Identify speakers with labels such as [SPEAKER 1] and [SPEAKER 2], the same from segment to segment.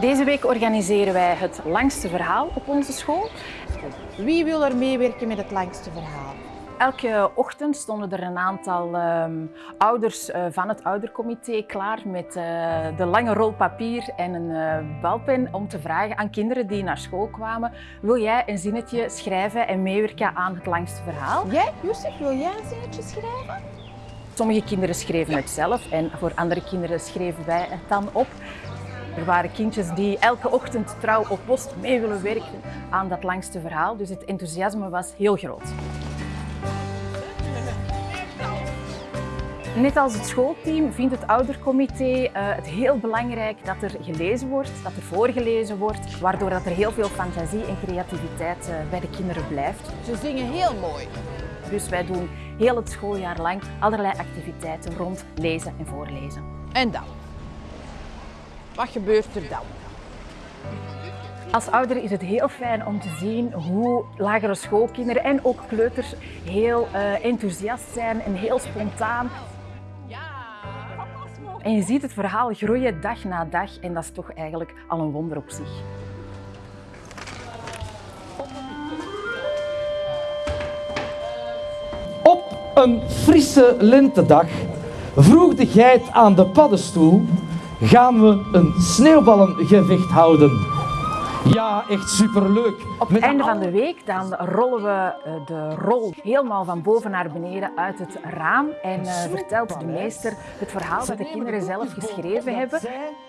[SPEAKER 1] Deze week organiseren wij het langste verhaal op onze school.
[SPEAKER 2] Wie wil er meewerken met het langste verhaal?
[SPEAKER 1] Elke ochtend stonden er een aantal ehm, ouders uh, van het oudercomité klaar met uh, de lange rol papier en een uh, balpen om te vragen aan kinderen die naar school kwamen wil jij een zinnetje schrijven en meewerken aan het langste verhaal?
[SPEAKER 2] Jij, Josef, wil jij een zinnetje schrijven?
[SPEAKER 1] Sommige kinderen schreven het zelf en voor andere kinderen schreven wij het dan op. Er waren kindjes die elke ochtend trouw op post mee willen werken aan dat langste verhaal, dus het enthousiasme was heel groot. Net als het schoolteam vindt het oudercomité uh, het heel belangrijk dat er gelezen wordt, dat er voorgelezen wordt, waardoor dat er heel veel fantasie en creativiteit uh, bij de kinderen blijft.
[SPEAKER 2] Ze zingen heel mooi.
[SPEAKER 1] Dus wij doen heel het schooljaar lang allerlei activiteiten rond lezen en voorlezen.
[SPEAKER 2] En dan? Wat gebeurt er dan?
[SPEAKER 1] Als ouder is het heel fijn om te zien hoe lagere schoolkinderen en ook kleuters heel uh, enthousiast zijn en heel spontaan. En je ziet het verhaal groeien dag na dag en dat is toch eigenlijk al een wonder op zich.
[SPEAKER 3] Op een frisse lentedag vroeg de geit aan de paddenstoel gaan we een sneeuwballengevecht houden. Ja, echt superleuk.
[SPEAKER 1] Op het einde van de week dan rollen we de rol helemaal van boven naar beneden uit het raam en uh, vertelt de meester het verhaal dat de kinderen zelf geschreven hebben.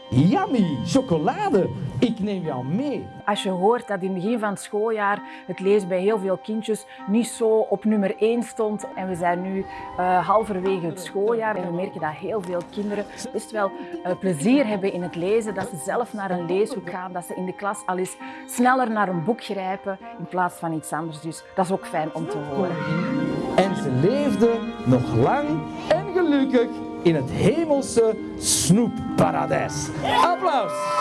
[SPEAKER 3] Yummy, chocolade, ik neem jou mee.
[SPEAKER 1] Als je hoort dat in het begin van het schooljaar het lezen bij heel veel kindjes niet zo op nummer 1 stond en we zijn nu uh, halverwege het schooljaar en we merken dat heel veel kinderen best wel uh, plezier hebben in het lezen, dat ze zelf naar een leeshoek gaan, dat ze in de klas al eens sneller naar een boek grijpen in plaats van iets anders. Dus dat is ook fijn om te horen.
[SPEAKER 3] En ze leefden nog lang en gelukkig in het hemelse snoepparadijs. Applaus!